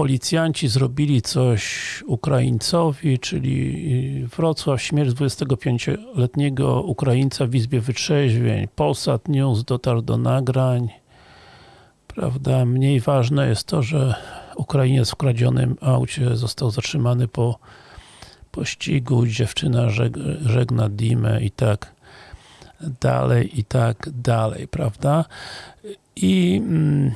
policjanci zrobili coś Ukraińcowi, czyli Wrocław, śmierć 25-letniego Ukraińca w Izbie Wytrzeźwień. Polsat News dotarł do nagrań. Prawda, mniej ważne jest to, że Ukrainiec w kradzionym aucie został zatrzymany po pościgu, dziewczyna żeg żegna Dimę i tak dalej, i tak dalej, prawda? I mm,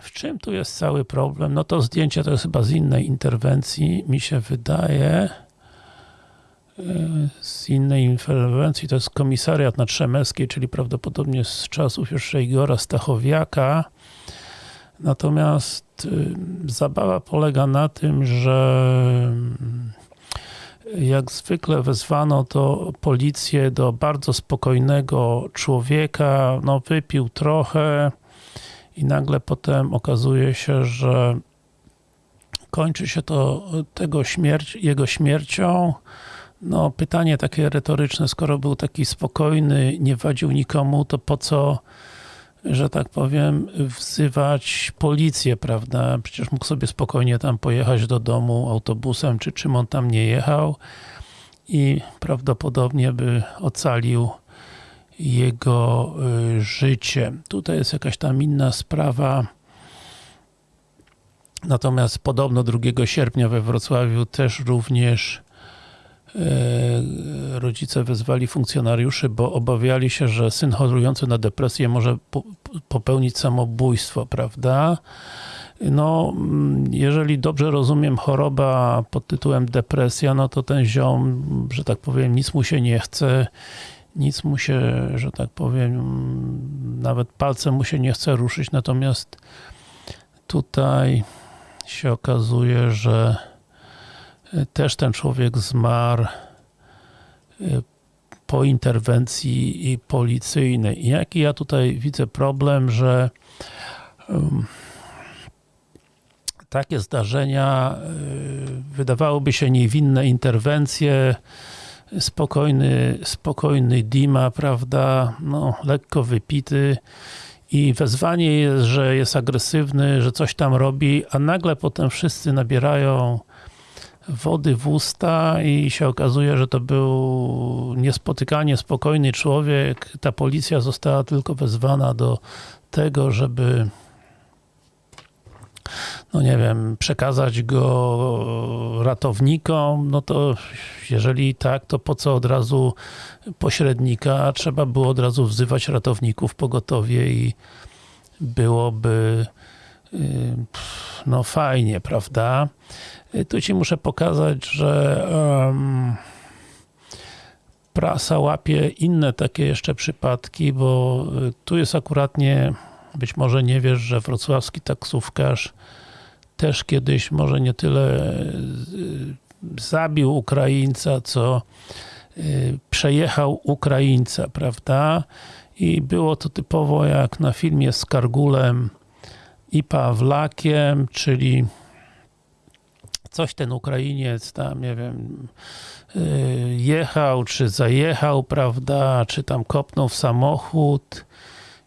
w czym tu jest cały problem? No to zdjęcie to jest chyba z innej interwencji, mi się wydaje. Z innej interwencji to jest komisariat na Trzemeckiej, czyli prawdopodobnie z czasów jeszcze Igora Stachowiaka. Natomiast y, zabawa polega na tym, że jak zwykle wezwano to policję do bardzo spokojnego człowieka, no wypił trochę i nagle potem okazuje się, że kończy się to tego śmierć, jego śmiercią. No pytanie takie retoryczne, skoro był taki spokojny, nie wadził nikomu, to po co że tak powiem, wzywać policję, prawda? Przecież mógł sobie spokojnie tam pojechać do domu autobusem, czy czym on tam nie jechał i prawdopodobnie by ocalił jego y, życie. Tutaj jest jakaś tam inna sprawa. Natomiast podobno 2 sierpnia we Wrocławiu też również E, rodzice wezwali funkcjonariuszy, bo obawiali się, że syn chorujący na depresję może popełnić samobójstwo, prawda? No, mm, jeżeli dobrze rozumiem, choroba pod tytułem depresja, no to ten ziom, że tak powiem, nic mu się nie chce, nic mu się, że tak powiem, nawet palcem mu się nie chce ruszyć, natomiast tutaj się okazuje, że też ten człowiek zmarł y, po interwencji policyjnej. I jaki ja tutaj widzę problem, że takie zdarzenia y, wydawałoby się niewinne interwencje, spokojny, spokojny Dima, prawda, no, lekko wypity i wezwanie jest, że jest agresywny, że coś tam robi, a nagle potem wszyscy nabierają wody w usta i się okazuje, że to był niespotykanie spokojny człowiek. Ta policja została tylko wezwana do tego, żeby no nie wiem, przekazać go ratownikom, no to jeżeli tak, to po co od razu pośrednika? Trzeba było od razu wzywać ratowników pogotowie i byłoby y, no fajnie, prawda? Tu Ci muszę pokazać, że um, prasa łapie inne takie jeszcze przypadki, bo y, tu jest akuratnie, być może nie wiesz, że wrocławski taksówkarz też kiedyś może nie tyle y, zabił Ukraińca, co y, przejechał Ukraińca, prawda? I było to typowo jak na filmie z Kargulem i Pawlakiem, czyli coś ten Ukrainiec tam, nie wiem, y, jechał, czy zajechał, prawda, czy tam kopnął w samochód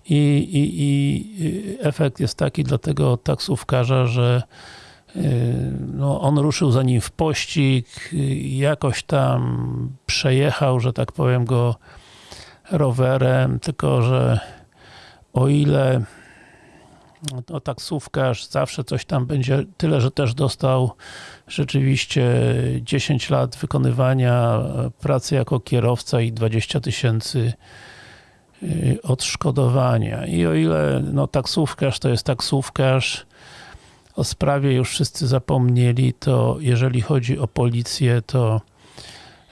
i, i, i efekt jest taki dla tego taksówkarza, że y, no, on ruszył za nim w pościg, jakoś tam przejechał, że tak powiem, go rowerem, tylko że o ile no, taksówkarz zawsze coś tam będzie, tyle, że też dostał rzeczywiście 10 lat wykonywania pracy jako kierowca i 20 tysięcy y, odszkodowania. I o ile no, taksówkarz to jest taksówkarz, o sprawie już wszyscy zapomnieli, to jeżeli chodzi o policję, to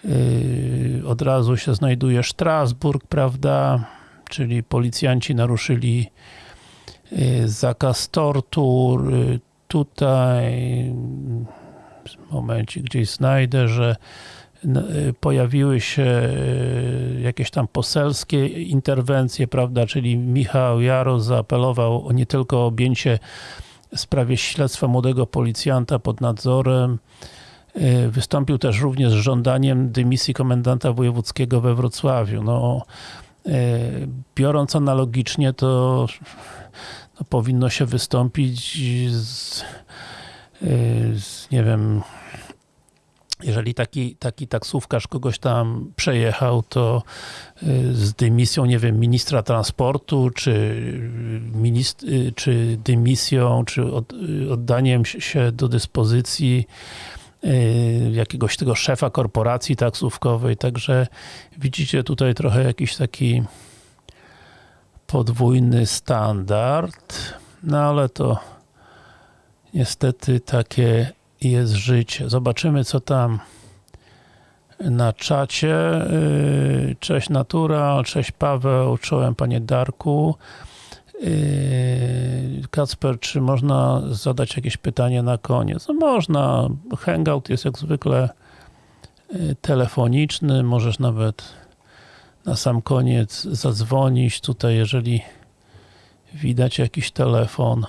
yy, od razu się znajduje Strasburg, prawda, czyli policjanci naruszyli Y, zakaz tortur, y, tutaj momencie gdzieś znajdę, że y, pojawiły się jakieś tam poselskie interwencje, prawda, czyli Michał Jaro zaapelował o nie tylko objęcie w sprawie śledztwa młodego policjanta pod nadzorem, wystąpił też również z żądaniem dymisji komendanta wojewódzkiego we Wrocławiu. No, biorąc analogicznie, to no, powinno się wystąpić z z, nie wiem, jeżeli taki, taki taksówkarz kogoś tam przejechał, to y, z dymisją, nie wiem, ministra transportu, czy, minist y, czy dymisją, czy od, y, oddaniem się do dyspozycji jakiegoś tego szefa korporacji taksówkowej, także widzicie tutaj trochę jakiś taki podwójny standard, no ale to niestety takie jest życie. Zobaczymy, co tam na czacie. Yy, cześć Natura, cześć Paweł, czołem Panie Darku. Yy, Kacper, czy można zadać jakieś pytanie na koniec? No można. Hangout jest jak zwykle yy, telefoniczny. Możesz nawet na sam koniec zadzwonić. Tutaj, jeżeli widać jakiś telefon,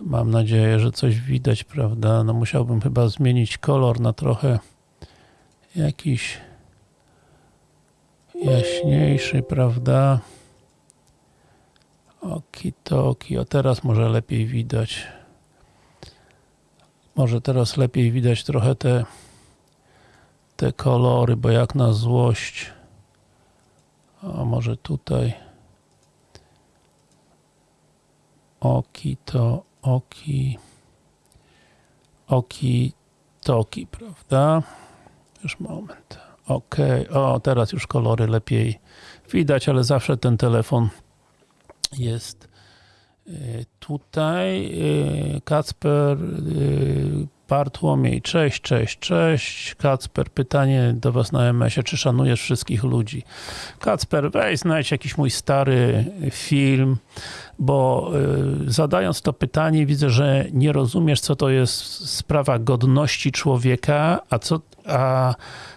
Mam nadzieję, że coś widać, prawda? No musiałbym chyba zmienić kolor na trochę jakiś jaśniejszy, prawda? Okitoki, o teraz może lepiej widać. Może teraz lepiej widać trochę te te kolory, bo jak na złość. A może tutaj. Okito, oki, oki, toki, prawda? Już moment. Ok, o teraz już kolory lepiej widać, ale zawsze ten telefon jest y, tutaj. Y, Kacper y, Bartłomiej, cześć, cześć, cześć. Kacper, pytanie do Was na MS-ie, czy szanujesz wszystkich ludzi? Kacper, weź znajdź jakiś mój stary film, bo y, zadając to pytanie widzę, że nie rozumiesz, co to jest sprawa godności człowieka, a co, a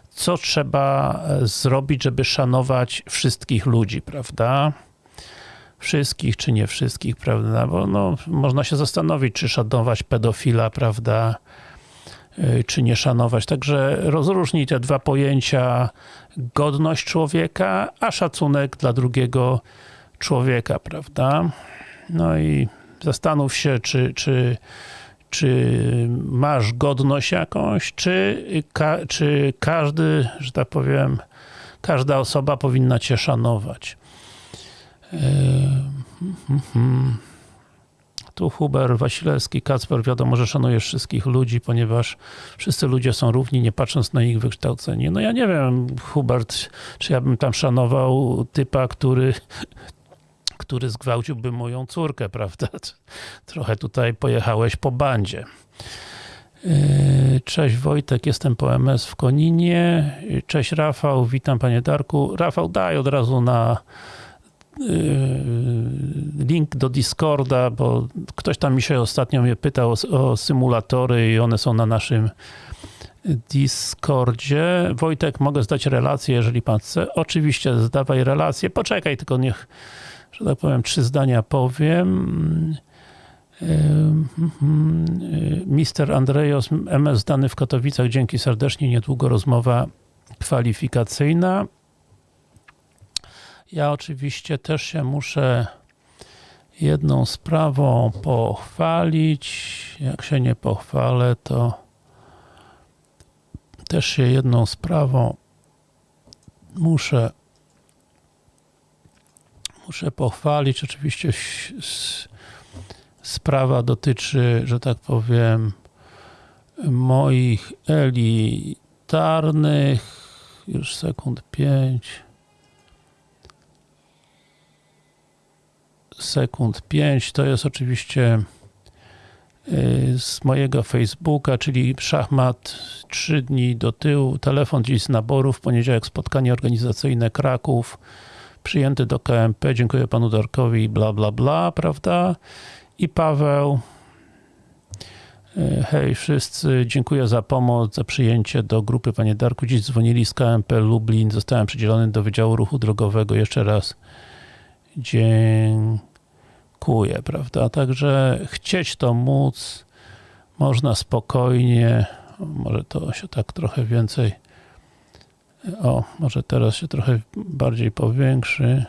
co trzeba zrobić, żeby szanować wszystkich ludzi, prawda? Wszystkich, czy nie wszystkich, prawda? Bo no, można się zastanowić, czy szanować pedofila, prawda? Y, czy nie szanować. Także rozróżnij te dwa pojęcia godność człowieka, a szacunek dla drugiego człowieka, prawda? No i zastanów się, czy, czy, czy masz godność jakąś, czy, ka, czy każdy, że tak powiem, każda osoba powinna cię szanować. Hmm. Tu Huber, Wasilewski, Kacper, wiadomo, że szanujesz wszystkich ludzi, ponieważ wszyscy ludzie są równi, nie patrząc na ich wykształcenie. No ja nie wiem, Hubert, czy ja bym tam szanował typa, który który zgwałciłby moją córkę, prawda? Trochę tutaj pojechałeś po bandzie. Yy, cześć Wojtek, jestem po MS w Koninie. Cześć Rafał, witam Panie Darku. Rafał, daj od razu na link do Discorda, bo ktoś tam mi się ostatnio mnie pytał o, o symulatory i one są na naszym Discordzie. Wojtek, mogę zdać relację, jeżeli Pan chce? Oczywiście, zdawaj relację. Poczekaj, tylko niech że tak powiem, trzy zdania powiem. Mister Andrejos, MS dany w Katowicach, dzięki serdecznie, niedługo rozmowa kwalifikacyjna. Ja oczywiście też się muszę jedną sprawą pochwalić. Jak się nie pochwalę, to też się jedną sprawą muszę muszę pochwalić. Oczywiście sprawa dotyczy, że tak powiem, moich elitarnych, już sekund 5, sekund 5, to jest oczywiście y, z mojego Facebooka, czyli szachmat 3 dni do tyłu, telefon dziś z naborów, poniedziałek spotkanie organizacyjne Kraków, przyjęty do KMP, dziękuję panu Darkowi, bla bla bla, prawda? I Paweł, e, hej wszyscy, dziękuję za pomoc, za przyjęcie do grupy panie Darku. Dziś dzwonili z KMP Lublin, zostałem przydzielony do Wydziału Ruchu Drogowego. Jeszcze raz dziękuję, prawda? Także chcieć to móc, można spokojnie, może to się tak trochę więcej o, może teraz się trochę bardziej powiększy.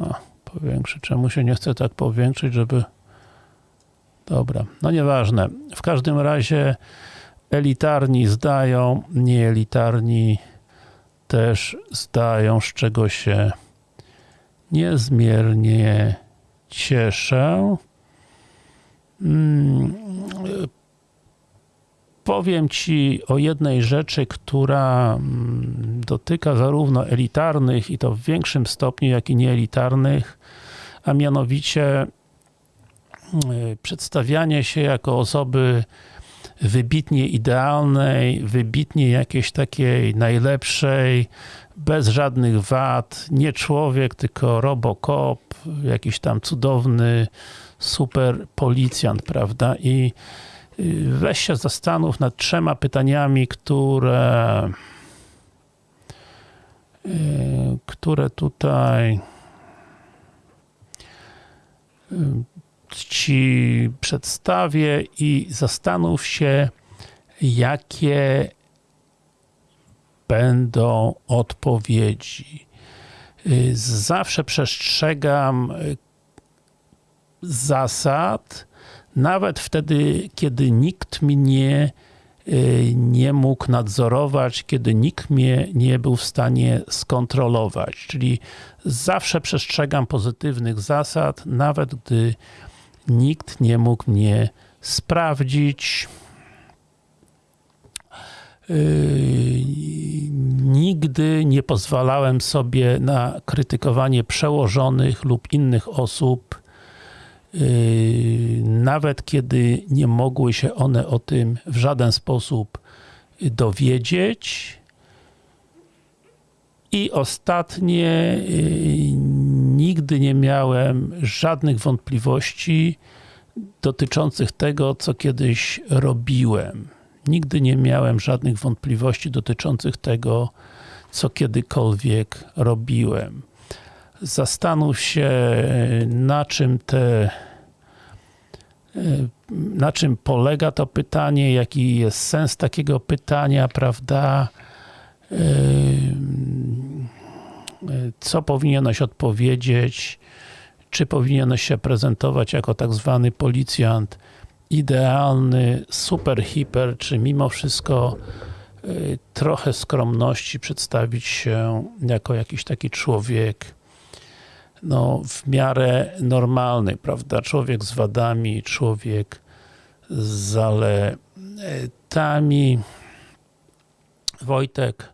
O, powiększy. Czemu się nie chce tak powiększyć, żeby Dobra, no nieważne. W każdym razie elitarni zdają, nieelitarni też zdają, z czego się niezmiernie cieszę. Mm, Powiem Ci o jednej rzeczy, która mm, dotyka zarówno elitarnych i to w większym stopniu, jak i nieelitarnych, a mianowicie y, przedstawianie się jako osoby wybitnie idealnej, wybitnie jakiejś takiej najlepszej, bez żadnych wad, nie człowiek, tylko robocop, jakiś tam cudowny super policjant, prawda? I y, weź się zastanów nad trzema pytaniami, które y, które tutaj y, Ci przedstawię i zastanów się, jakie będą odpowiedzi. Y, Zawsze przestrzegam y, zasad, nawet wtedy, kiedy nikt mnie y, nie mógł nadzorować, kiedy nikt mnie nie był w stanie skontrolować. Czyli zawsze przestrzegam pozytywnych zasad, nawet gdy nikt nie mógł mnie sprawdzić. Yy, nigdy nie pozwalałem sobie na krytykowanie przełożonych lub innych osób, yy, nawet kiedy nie mogły się one o tym w żaden sposób dowiedzieć. I ostatnie, yy, nigdy nie miałem żadnych wątpliwości dotyczących tego, co kiedyś robiłem. Nigdy nie miałem żadnych wątpliwości dotyczących tego, co kiedykolwiek robiłem. Zastanów się, na czym te na czym polega to pytanie, jaki jest sens takiego pytania, prawda? Co powinieneś odpowiedzieć? Czy powinieneś się prezentować jako tak zwany policjant idealny, super, hiper, czy mimo wszystko y, trochę skromności przedstawić się jako jakiś taki człowiek no, w miarę normalny, prawda? Człowiek z wadami, człowiek z zaletami. Wojtek,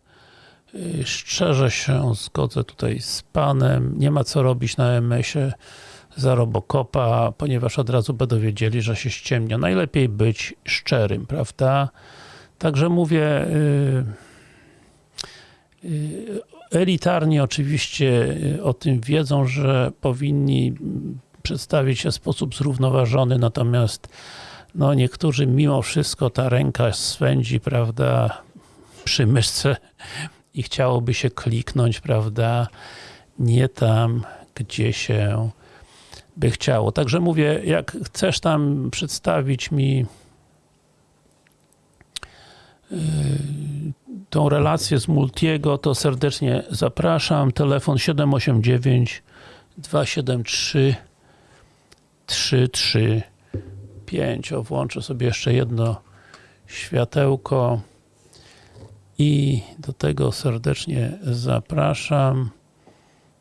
szczerze się zgodzę tutaj z Panem, nie ma co robić na MS-ie za Robocopa, ponieważ od razu będą wiedzieli, że się ściemnia. Najlepiej być szczerym, prawda? Także mówię, yy, yy, elitarni oczywiście o tym wiedzą, że powinni przedstawić się w sposób zrównoważony, natomiast no niektórzy mimo wszystko ta ręka swędzi, prawda, przy myszce i chciałoby się kliknąć, prawda, nie tam, gdzie się by chciało. Także mówię, jak chcesz tam przedstawić mi yy, tą relację z Multiego, to serdecznie zapraszam. Telefon 789 273 335. O, włączę sobie jeszcze jedno światełko i do tego serdecznie zapraszam.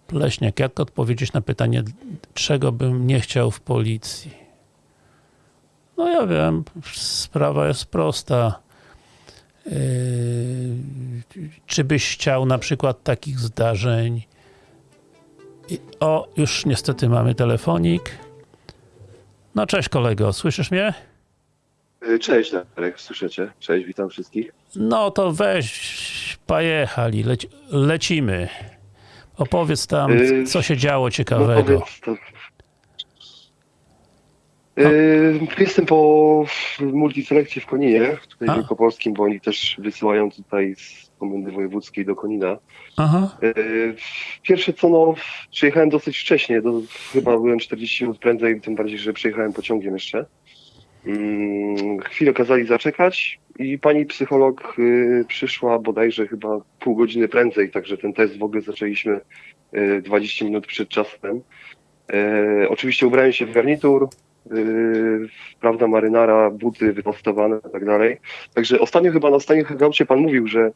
Pleśniak, jak odpowiedzieć na pytanie, czego bym nie chciał w policji? No ja wiem, sprawa jest prosta. Yy, czy byś chciał na przykład takich zdarzeń? I, o, już niestety mamy telefonik. No cześć kolego, słyszysz mnie? Cześć Darek, słyszycie? Cześć, witam wszystkich. No to weź, pojechali, leci, lecimy. Opowiedz tam, Yy, co się działo No ciekawego. powiedz to. Yy, jestem po multiselekcie w Koninie, tutaj A. w Wielkopolskim, bo oni też wysyłają tutaj z Komendy Wojewódzkiej do Konina. Aha, Yy, pierwsze co, no, przyjechałem dosyć wcześnie, do, chyba byłem 40 minut prędzej, tym bardziej, że przyjechałem pociągiem jeszcze. Mm, chwilę kazali zaczekać i pani psycholog y, przyszła bodajże chyba pół godziny prędzej, także ten test w ogóle zaczęliśmy y, 20 minut przed czasem. E, oczywiście ubrałem się w garnitur, yy, prawda, marynara, buty wypostowane i tak dalej. Także ostatnio chyba na ostatnim hangoucie pan mówił, że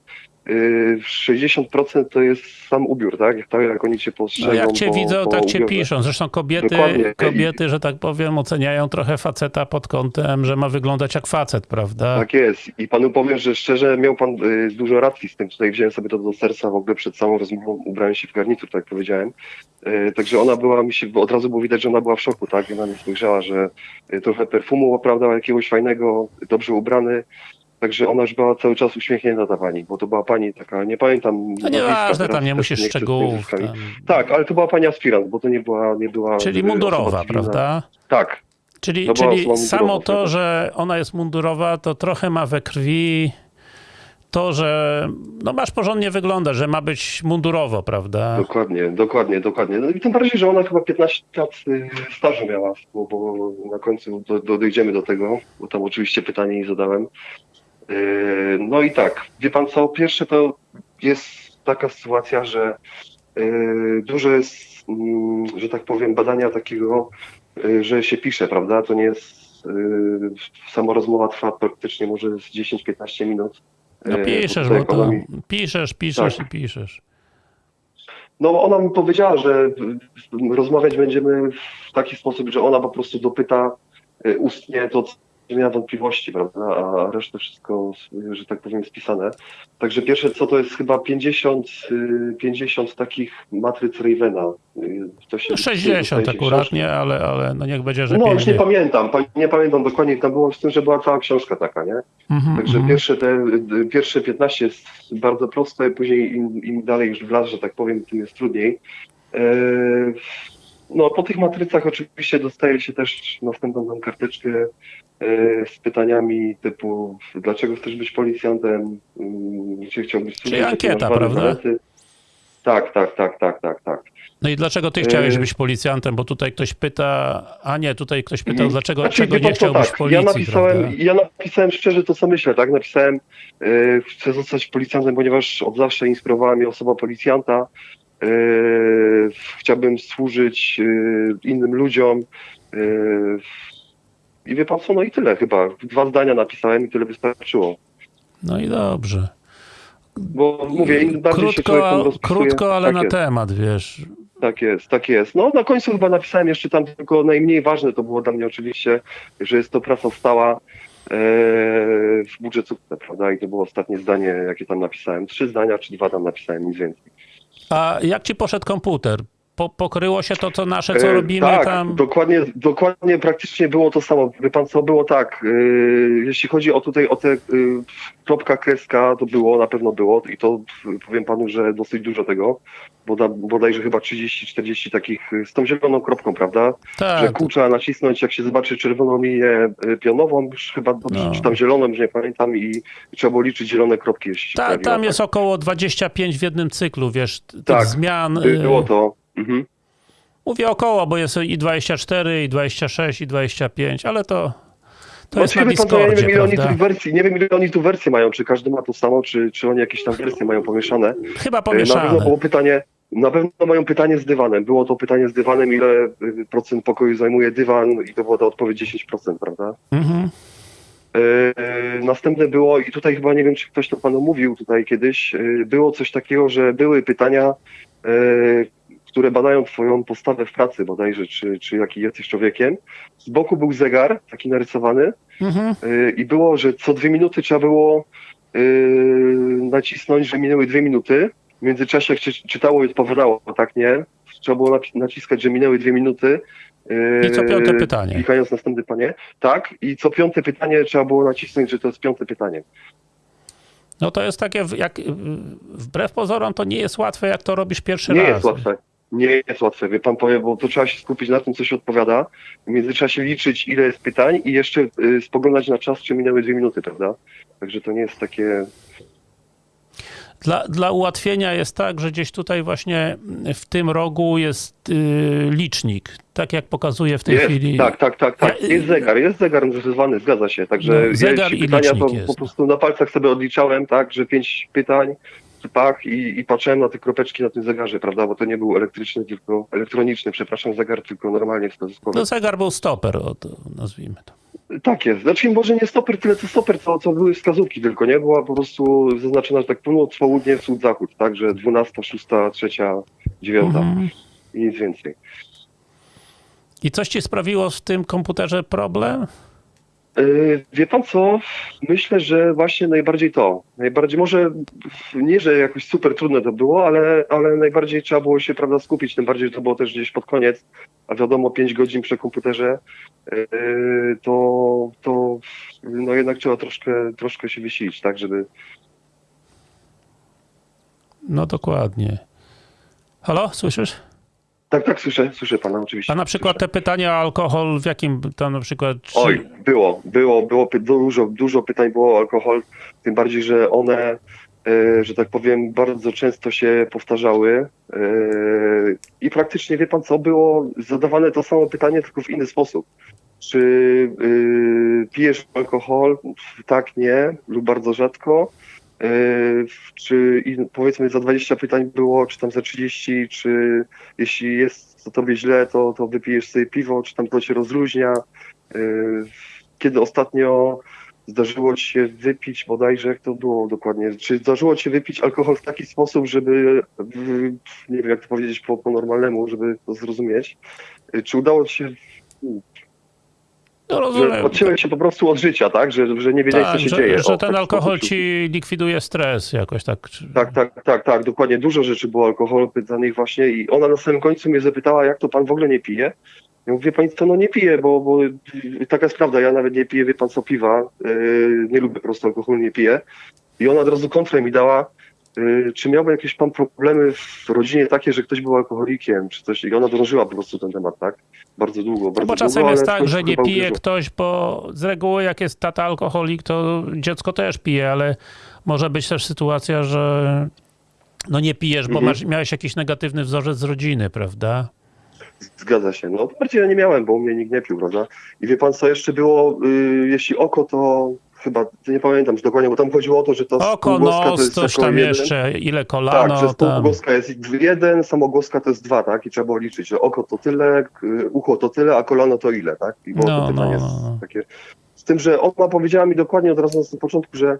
yy, 60% to jest sam ubiór, tak? Jak, jak oni cię No postrzegą jak cię po, widzą, po tak cię ubiorze. piszą. Zresztą kobiety, Dokładnie. kobiety, że tak powiem, oceniają trochę faceta pod kątem, że ma wyglądać jak facet, prawda? Tak jest. I panu powiem, że szczerze miał pan y, dużo racji z tym. Tutaj wziąłem sobie to do serca w ogóle przed całą rozmową, ubrałem się w garnitur, tak jak powiedziałem. Y, także ona była, mi się od razu było widać, że ona była w szoku, tak? Ona mnie spojrzała, że y, trochę perfumu, prawda, jakiegoś fajnego, dobrze ubrany. Także ona już była cały czas uśmiechnięta ta pani, bo to była pani taka, nie pamiętam. No nazwiska nieważne, teraz, tam nie musisz szczegółów. Tam. Tak, ale to była pani aspirant, bo to nie była, nie była. Czyli y, mundurowa, prawda? Tak, Czyli, To była czyli samo to, tak. że ona jest mundurowa, to trochę ma we krwi to, że no masz porządnie wyglądać, że ma być mundurowo, prawda? Dokładnie, dokładnie, dokładnie. No i tym bardziej, że ona chyba 15 lat y, stażu miała, bo, bo na końcu do, do, dojdziemy do tego, bo tam oczywiście pytanie jej zadałem. Yy, No i tak, wie pan co, pierwsze to jest taka sytuacja, że yy, dużo jest, mm, że tak powiem, badania takiego, yy, że się pisze, prawda? To nie jest, yy, sama rozmowa trwa praktycznie może z 10-15 minut. No Yy, piszesz, bo to piszesz, piszesz Tak. i piszesz. No ona mi powiedziała, że rozmawiać będziemy w taki sposób, że ona po prostu dopyta y, ustnie to, co miała wątpliwości, prawda, a resztę wszystko, y, że tak powiem, spisane. Także pierwsze co to jest chyba 50, y, 50 takich matryc Ravena. Y, To się No 60 dostaje się akurat, nie, ale, ale no niech będzie, że No już nie 50. pamiętam, pa- nie pamiętam dokładnie, tam było z tym, że była cała książka taka, nie? Mhm, Także mhm. pierwsze te, y, pierwsze 15 jest bardzo proste, później im, im dalej już w las, że tak powiem, tym jest trudniej. E, No, po tych matrycach oczywiście dostaje się też następną tam karteczkę e, z pytaniami typu dlaczego chcesz być policjantem, Mm, gdzie chciałbyś Czyli ankieta, prawda? zalety. Tak, tak, tak, tak, tak, tak. No i dlaczego ty chciałeś Yy. być policjantem? Bo tutaj ktoś pyta, a nie, tutaj ktoś pytał, dlaczego, Znaczy, czego nie chciałbyś tak, policji, ja napisałem, prawda? ja napisałem szczerze to, co myślę, tak? Napisałem, e, chcę zostać policjantem, ponieważ od zawsze inspirowała mnie osoba policjanta. E, chciałbym służyć e, innym ludziom. E, I wie pan co, no i tyle chyba. Dwa zdania napisałem i tyle wystarczyło. No i dobrze. Bo mówię, im bardziej się człowiek Krótko, rozpisuje, krótko ale tak na jest. temat, wiesz. Tak jest, tak jest. No na końcu chyba napisałem jeszcze tam tylko najmniej ważne to było dla mnie oczywiście, że jest to praca stała w budżetówce, prawda? I to było ostatnie zdanie, jakie tam napisałem. Trzy zdania, czy dwa tam napisałem, nic więcej. A jak ci poszedł komputer? Po, pokryło się to, co nasze, co E, robimy tak, tam? dokładnie, dokładnie praktycznie było to samo. Wie pan co, było tak, e, jeśli chodzi o tutaj o te e, kropka, kreska, to było, na pewno było i to powiem panu, że dosyć dużo tego, boda, bodajże chyba 30-40 takich z tą zieloną kropką, prawda? że Tak, kół trzeba nacisnąć, jak się zobaczy czerwoną linię pionową, już chyba, No. czy tam zieloną, już nie pamiętam, i trzeba było liczyć zielone kropki, jeśli ta, pojawiła, tam tak. jest około 25 w jednym cyklu, wiesz, Tak, zmian. Było to. Mhm. Mówię około, bo jest i 24, i 26, i 25, ale to, to No, jest na co, ja nie Discordzie, wiem, ile oni tu wersji, nie wiem, ile oni tu wersje mają, czy każdy ma to samo, czy, czy oni jakieś tam wersje mają pomieszane. Chyba Y, Na pewno pomieszane. było pytanie, na pewno mają pytanie z dywanem. Było to pytanie z dywanem, ile y, procent pokoju zajmuje dywan i to była ta odpowiedź 10%, prawda? Mhm. Yy, Następne było, i tutaj chyba nie wiem, czy ktoś to panu mówił tutaj kiedyś, yy, było coś takiego, że były pytania, yy, które badają twoją postawę w pracy bodajże, czy, czy jaki jesteś człowiekiem. Z boku był zegar, taki narysowany, Mhm. yy, i było, że co dwie minuty trzeba było yy, nacisnąć, że minęły dwie minuty. W międzyczasie jak się czytało i odpowiadało, tak nie? Trzeba było naciskać, że minęły dwie minuty. I co piąte Yy, pytanie. Klikając następne pytanie. Tak, i co piąte pytanie trzeba było nacisnąć, że to jest piąte pytanie. No to jest takie, jak, y, wbrew pozorom, to nie jest łatwe, jak to robisz pierwszy Nie raz. jest łatwe. Nie jest łatwe, wie pan powie, bo to trzeba się skupić na tym, co się odpowiada. W międzyczasie liczyć, ile jest pytań i jeszcze y, spoglądać na czas, czy minęły dwie minuty, prawda? Także to nie jest takie. Dla, dla ułatwienia jest tak, że gdzieś tutaj właśnie w tym rogu jest y, licznik, tak jak pokazuje w tej jest, chwili. tak, tak, tak, tak. Jest zegar, jest zegar nazywany, zgadza się. Także No, zegar jeśli i pytania, to licznik jest. po prostu na palcach sobie odliczałem, tak, że pięć pytań, pach i, i patrzyłem na te kropeczki na tym zegarze, prawda, bo to nie był elektryczny, tylko elektroniczny, przepraszam, zegar, tylko normalnie wskazówkowy. No zegar był stoper, o, to nazwijmy to. Tak jest. Znaczy może nie stoper, tyle co stoper, co, co były wskazówki tylko, nie? Była po prostu zaznaczona, że tak północ, południe, wschód, zachód, tak? Że 12, 6, 3, 9 Mhm. i nic więcej. I coś ci sprawiło w tym komputerze problem? Yy, Wie pan co? Myślę, że właśnie najbardziej to. Najbardziej, może nie, że jakoś super trudne to było, ale, ale najbardziej trzeba było się prawda, skupić, tym bardziej, że to było też gdzieś pod koniec, a wiadomo 5 godzin przy komputerze, yy, to, to no jednak trzeba troszkę, troszkę się wysilić, tak, żeby, No dokładnie. Halo, słyszysz? Tak, tak, słyszę, słyszę pana oczywiście. A na przykład te pytania o alkohol, w jakim tam na przykład... Czy... Oj, było, było, było dużo, dużo pytań było o alkohol, tym bardziej, że one, e, że tak powiem, bardzo często się powtarzały e, i praktycznie, wie pan co, było zadawane to samo pytanie, tylko w inny sposób. Czy e, pijesz alkohol? Tak, nie, lub bardzo rzadko. E, Czy powiedzmy za 20 pytań było, czy tam za 30, czy jeśli jest to tobie źle, to, to wypijesz sobie piwo, czy tam to się rozluźnia. Yy, Kiedy ostatnio zdarzyło ci się wypić, bodajże jak to było dokładnie, czy zdarzyło ci się wypić alkohol w taki sposób, żeby, nie wiem jak to powiedzieć po, po normalnemu, żeby to zrozumieć, czy udało ci się, No rozumiem. odciąłeś się po prostu od życia, tak, że, że nie wiedziałeś Tak, co się że, dzieje. że O, ten tak alkohol ci likwiduje stres jakoś tak. Tak, tak, tak, tak, dokładnie. Dużo rzeczy było alkoholu pytanych właśnie i ona na samym końcu mnie zapytała, jak to pan w ogóle nie pije? Ja mówię, pani co, no nie piję, bo, bo taka jest prawda, ja nawet nie piję, wie pan co, piwa, yy, nie lubię po prostu alkoholu, nie piję. I ona od razu kontrę mi dała, czy miałby jakieś pan problemy w rodzinie takie, że ktoś był alkoholikiem, czy coś, i ona drążyła po prostu ten temat, tak? Bardzo długo, bardzo No bo czasem długo, jest tak, że nie pije ktoś, bo z reguły jak jest tata alkoholik, to dziecko też pije, ale może być też sytuacja, że no nie pijesz, bo Mhm. masz, miałeś jakiś negatywny wzorzec z rodziny, prawda? Zgadza się. No bardziej ja nie miałem, bo u mnie nikt nie pił, prawda? I wie pan co jeszcze było, y, jeśli oko, to chyba, nie pamiętam już dokładnie, bo tam chodziło o to, że to Oko, półgłoska to nos, jest coś tam jeden. jeszcze, ile Tak, kolano, że tam. półgłoska jest jeden, samogłoska to jest dwa, tak? I trzeba było liczyć, że oko to tyle, k- ucho to tyle, a kolano to ile, tak? I było No, to pytanie no, takie. Z tym, że ona powiedziała mi dokładnie od razu na początku, że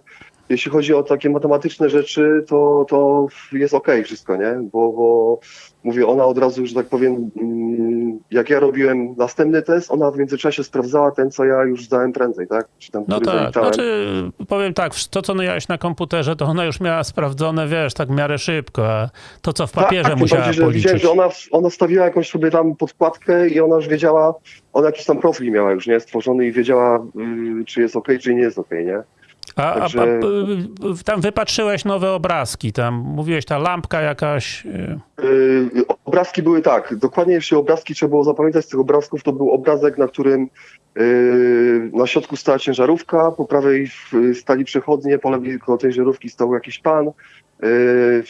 jeśli chodzi o takie matematyczne rzeczy, to, to jest okej wszystko, nie? Bo, bo mówię, ona od razu, że tak powiem, mm, jak ja robiłem następny test, ona w międzyczasie sprawdzała ten, co ja już zdałem prędzej, tak? Czy tam, No tak, zaliczałem. znaczy powiem tak, to co miałeś na komputerze, to ona już miała sprawdzone, wiesz, tak w miarę szybko, a to co w papierze tak, musiała bardziej, że widziałem, policzyć. że ona, ona stawiła jakąś sobie tam podkładkę i ona już wiedziała, ona jakiś tam profil miała już, nie? Stworzony i wiedziała, y, czy jest okej, czy nie jest okej, nie? A, a, Także- a y, tam wypatrzyłeś nowe obrazki, tam mówiłeś ta lampka jakaś. y, Yy, obrazki były tak, dokładnie jeśli obrazki trzeba było zapamiętać z tych obrazków, to był obrazek, na którym yy, na środku stała ciężarówka, po prawej w- stali przechodnie, po lewej koło tej ciężarówki stał jakiś pan, yy,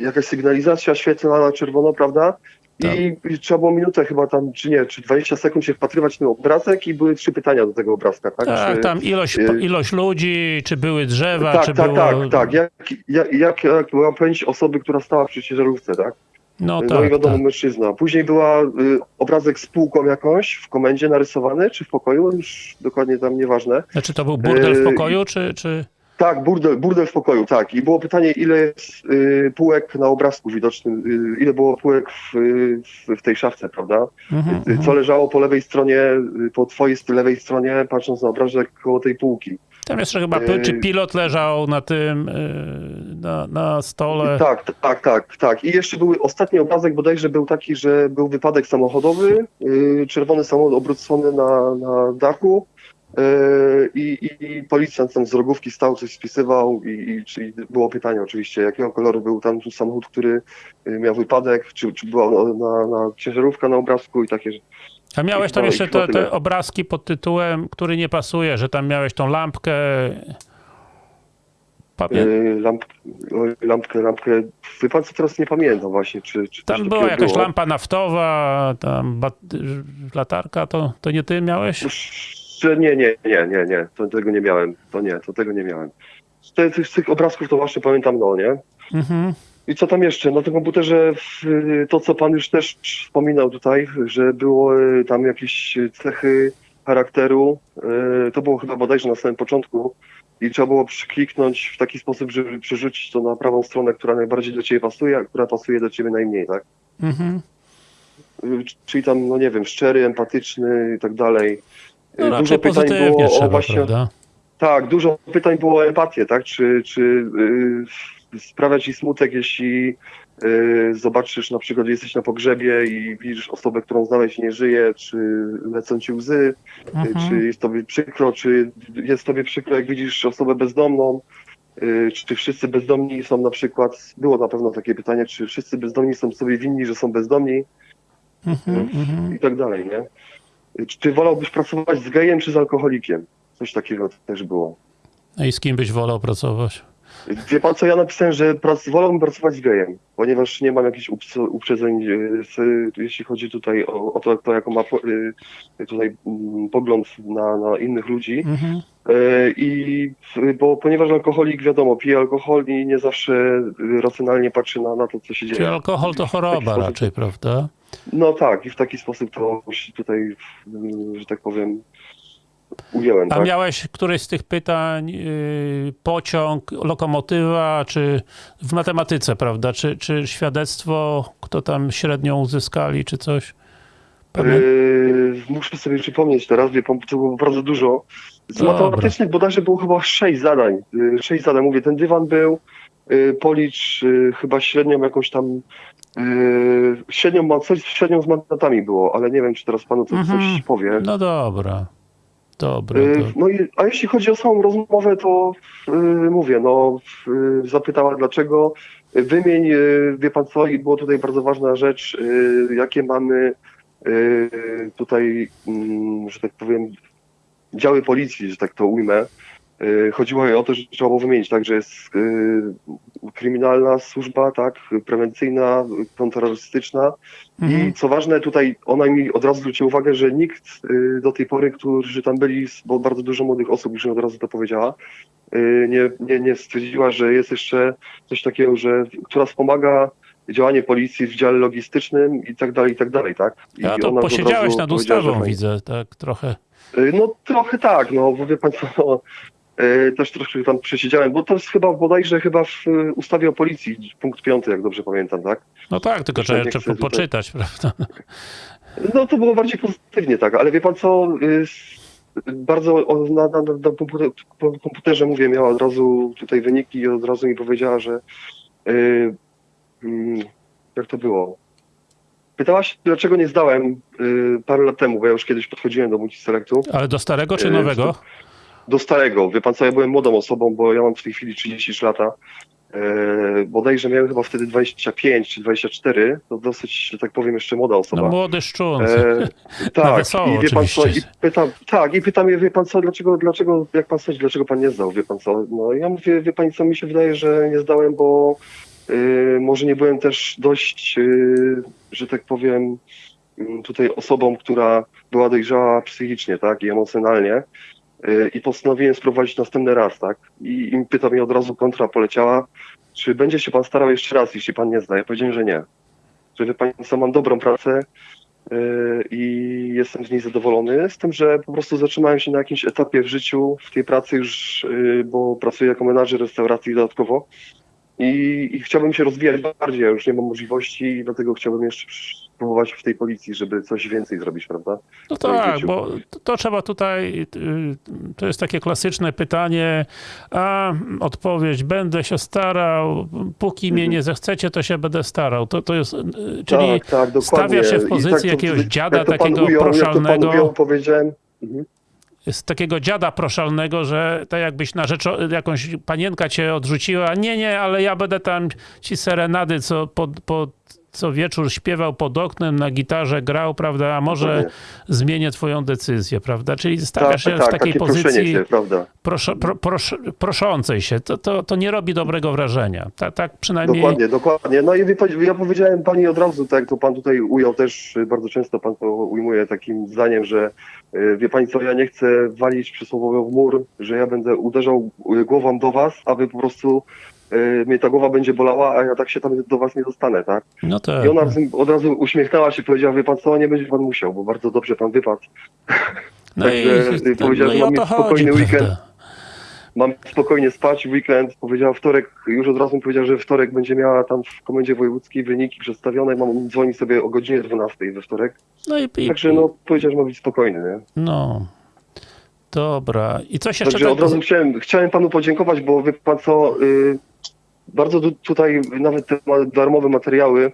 jakaś sygnalizacja świetlna na czerwono, prawda? I, I trzeba było minutę chyba tam, czy nie, czy 20 sekund się wpatrywać w ten obrazek i były trzy pytania do tego obrazka, tak? Tak, Czy- tam ilość, y- ilość ludzi, czy były drzewa, tak, czy tak, było... tak, tak. Jak, jak, jak, jak była pamięć osoby, która stała przy ciężarówce, tak? No No, tak, i wiadomo, tak. mężczyzna. Później była y, obrazek z półką jakąś w komendzie narysowany, czy w pokoju, już dokładnie tam nieważne. Znaczy to był burdel w y- pokoju, czy... czy... Tak, burdel, burdel w pokoju, tak. I było pytanie, ile jest y, półek na obrazku widocznym, y, ile było półek w, y, w, w tej szafce, prawda? Mhm, Y, mhm. Co leżało po lewej stronie, y, po twojej lewej stronie, patrząc na obrazek koło tej półki. Tam jeszcze chyba, py- czy y- pilot leżał na tym, y, na, na stole. Tak, tak, tak, tak. I jeszcze był ostatni obrazek bodajże był taki, że był wypadek samochodowy, czerwony samochód obrócony na, na dachu i, i policjant tam z rogówki stał, coś spisywał i, i czyli było pytanie oczywiście, jakiego koloru był tam samochód, który yy, miał wypadek, czy, czy była na, na, ciężarówka na obrazku i takie. A miałeś tam No jeszcze te, te obrazki pod tytułem, który nie pasuje, że tam miałeś tą lampkę. Pamię... Yy, lamp, lampkę, lampkę, wie pan co teraz nie pamiętam właśnie, czy, czy Tam była jakaś było. lampa naftowa, tam bat... latarka, to, to nie ty miałeś? Że nie, nie, nie, nie, nie, to tego nie miałem, to nie, to tego nie miałem. Z, te, z tych obrazków to właśnie pamiętam, no nie? Mhm. I co tam jeszcze? Na tym komputerze to, co pan już też wspominał tutaj, że było y, tam jakieś cechy charakteru, y, to było chyba bodajże na samym początku i trzeba było przykliknąć w taki sposób, żeby przerzucić to na prawą stronę, która najbardziej do ciebie pasuje, a która pasuje do ciebie najmniej, tak? Mhm. Czyli tam, no nie wiem, szczery, empatyczny i tak dalej. Y, No raczej pozytywnie trzeba, prawda? tak, dużo pytań było o empatię, tak? Czy, czy y, sprawia ci smutek, jeśli y, zobaczysz na przykład, jesteś na pogrzebie i widzisz osobę, którą znałeś nie żyje, czy lecą ci łzy, y, Mhm. czy jest tobie przykro, czy jest tobie przykro, jak widzisz osobę bezdomną, y, czy wszyscy bezdomni są na przykład, było na pewno takie pytanie, czy wszyscy bezdomni są sobie winni, że są bezdomni Mhm. Mhm. i tak dalej, nie? Czy wolałbyś pracować z gejem, czy z alkoholikiem? Coś takiego też było. No i z kim byś wolał pracować? Wie pan co, ja napisałem, że prac, wolałbym pracować z gejem, ponieważ nie mam jakichś uprzedzeń, z, jeśli chodzi tutaj o, o to, kto jaką ma y, tutaj mm, pogląd na, na innych ludzi. Mhm. Y, I bo ponieważ alkoholik, wiadomo, pije alkohol i nie zawsze racjonalnie patrzy na, na to, co się Czyli dzieje. alkohol to choroba raczej, prawda? No tak, i w taki sposób to tutaj, że tak powiem, ująłem. A tak? miałeś któreś z tych pytań, yy, pociąg, lokomotywa, czy w matematyce, prawda? Czy, czy świadectwo, kto tam średnią uzyskali, czy coś? Yy, muszę sobie przypomnieć teraz, wie pan, to było bardzo dużo. Z Dobra. matematycznych bodajże było chyba sześć zadań. Yy, sześć zadań, mówię, ten dywan był, yy, policz yy, chyba średnią jakąś tam, yy, średnią, ma- coś średnią z mandatami było, ale nie wiem, czy teraz panu to Mhm. coś powie. No dobra. Dobra. Yy, dobra. No i, a jeśli chodzi o samą rozmowę, to yy, mówię, no zapytała dlaczego. Wymień, wie pan co, i było tutaj bardzo ważna rzecz, jakie mamy tutaj, mm, że tak powiem, działy policji, że tak to ujmę. Yy, Chodziło o to, że trzeba było wymienić, tak, że jest yy, kryminalna służba, tak, prewencyjna, kontrterrorystyczna, Mhm. i co ważne, tutaj ona mi od razu zwróciła uwagę, że nikt y, do tej pory, którzy tam byli, bo bardzo dużo młodych osób już mi od razu to powiedziała, nie, nie, nie stwierdziła, że jest jeszcze coś takiego, że która wspomaga działanie policji w dziale logistycznym i tak dalej, i tak dalej, tak? I A to posiedziałeś nad ustawą, widzę, tak trochę. No trochę tak, no bo wie co, no, też troszkę tam przesiedziałem, bo to jest chyba bodajże chyba w y, ustawie o policji, punkt piąty, jak dobrze pamiętam, tak? No tak, tylko trzeba jeszcze po- poczytać, prawda? No to było bardziej pozytywnie, tak, ale wie pan co, s- bardzo na, na, na komputerze mówię, miała od razu tutaj wyniki i od razu mi powiedziała, że mm, jak to było? Pytała się, dlaczego nie zdałem parę lat temu, bo ja już kiedyś podchodziłem do multiselektu, Ale do starego czy nowego? Do starego. Wie pan co, ja byłem młodą osobą, bo ja mam w tej chwili 33 lata. E, bodajże miałem chyba wtedy 25 czy 24, to dosyć, że tak powiem, jeszcze młoda osoba. No młody szczun. E, tak, wesoło i wie pan co, i pytam, tak, i pytam je, wie pan co, dlaczego, dlaczego, jak pan sądzi, dlaczego pan nie zdał, wie pan co? No ja mówię, wie pani co, mi się wydaje, że nie zdałem, bo y, może nie byłem też dość, y, że tak powiem, y, tutaj osobą, która była dojrzała psychicznie, tak, i emocjonalnie. Y, I postanowiłem spróbować następny raz, tak? I, i pyta mnie od razu kontra poleciała, czy będzie się pan starał jeszcze raz, jeśli pan nie zda? Ja powiedziałem, że nie. Że wie pan co, mam dobrą pracę, yy, i jestem z niej zadowolony, z tym, że po prostu zatrzymałem się na jakimś etapie w życiu, w tej pracy już, yy, bo pracuję jako menadżer restauracji dodatkowo i, i chciałbym się rozwijać bardziej, ja już nie mam możliwości i dlatego chciałbym jeszcze spróbować w tej policji, żeby coś więcej zrobić, prawda? No tak, bo to, to trzeba tutaj, y, to jest takie klasyczne pytanie, a odpowiedź, będę się starał, póki mnie Mhm. nie zechcecie, to się będę starał. To, to jest, y, czyli tak, tak, stawia się w pozycji tak to- jakiegoś dziada jak to takiego ujął, Jak to proszalnego. pan ujął, powiedziałem. Mhm. z takiego dziada proszalnego, że tak jakbyś na rzecz, jakąś panienka cię odrzuciła, nie, nie, ale ja będę tam ci serenady, co po, po co wieczór śpiewał pod oknem, na gitarze grał, prawda, a może Dokładnie. zmienię twoją decyzję, prawda? Czyli stawiasz się tak, w tak, takiej pozycji się, proszo, pro, prosz, proszącej się. To, to, to nie robi dobrego wrażenia. Ta, tak przynajmniej... Dokładnie, dokładnie. No i ja powiedziałem pani od razu, tak jak to pan tutaj ujął też, y, bardzo często pan to ujmuje takim zdaniem, że y, wie pani co, ja nie chcę walić przysłowiowo w mur, że ja będę uderzał y, głową do was, a wy po prostu y, mnie ta głowa będzie bolała, a ja tak się tam do was nie dostanę, tak? No tak. I ona od razu uśmiechnęła się, powiedziała, wie pan co, nie będzie pan musiał, bo bardzo dobrze pan wypadł. no także, i, y, powiedziała, no że mam mieć chodzi, spokojny weekend. prawda? Mam spokojnie spać w weekend. Powiedziała wtorek, już od razu powiedziała, że wtorek będzie miała tam w komendzie wojewódzkiej wyniki przedstawione. Mam dzwonić sobie o godzinie 12 we wtorek. No i, i Także no powiedziała, że ma być spokojny, nie? no. Dobra. I coś jeszcze Także tak- od razu chciałem, chciałem panu podziękować, bo wie pan co, y, bardzo tu, tutaj nawet te darmowe materiały,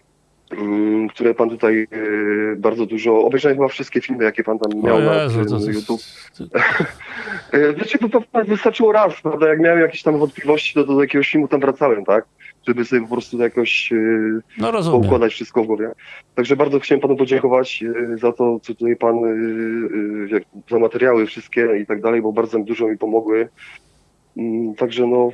mm, które pan tutaj y, bardzo dużo, obejrzałem chyba wszystkie filmy, jakie pan tam miał na Jezu, tym to, YouTube. E, to wystarczyło raz, prawda? Jak miałem jakieś tam wątpliwości, to do jakiegoś filmu tam wracałem, tak? Żeby sobie po prostu jakoś e, no poukładać wszystko w głowie. Także bardzo chciałem panu podziękować e, za to, co tutaj pan, e, e, za materiały wszystkie i tak dalej, bo bardzo dużo mi pomogły. Mm, Także no,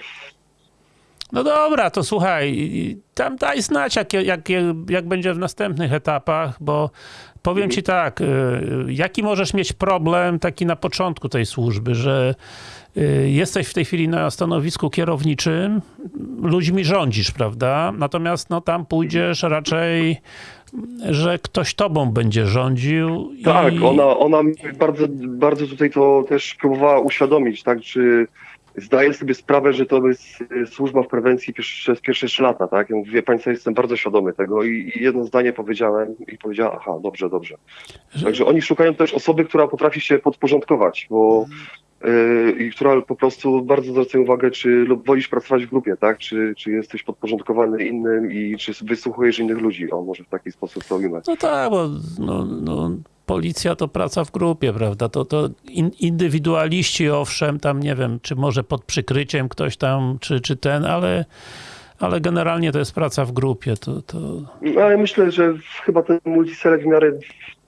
No dobra, to słuchaj, tam daj znać, jak, jak, jak będzie w następnych etapach, bo powiem ci tak, y, jaki możesz mieć problem taki na początku tej służby, że y, jesteś w tej chwili na stanowisku kierowniczym, ludźmi rządzisz, prawda? Natomiast no, tam pójdziesz raczej, że ktoś tobą będzie rządził. tak, i... ona, ona mi bardzo, bardzo tutaj to też próbowała uświadomić, tak? Czy zdaję sobie sprawę, że to jest e, służba w prewencji przez pierwsze trzy lata, tak? Ja mówię, wie państwo, jestem bardzo świadomy tego i, i jedno zdanie powiedziałem i powiedziała, aha, dobrze, dobrze. Że- Także oni szukają też osoby, która potrafi się podporządkować, bo yy, i która po prostu bardzo zwraca uwagę, czy lub wolisz pracować w grupie, tak? Czy, czy jesteś podporządkowany innym i czy wysłuchujesz innych ludzi. O, może w taki sposób to ujmę. No tak, bo no, no, policja to praca w grupie, prawda? To, to in, indywidualiści, owszem, tam nie wiem, czy może pod przykryciem ktoś tam, czy, czy ten, ale, ale generalnie to jest praca w grupie. To, to... No, ale myślę, że chyba ten multiselect w miarę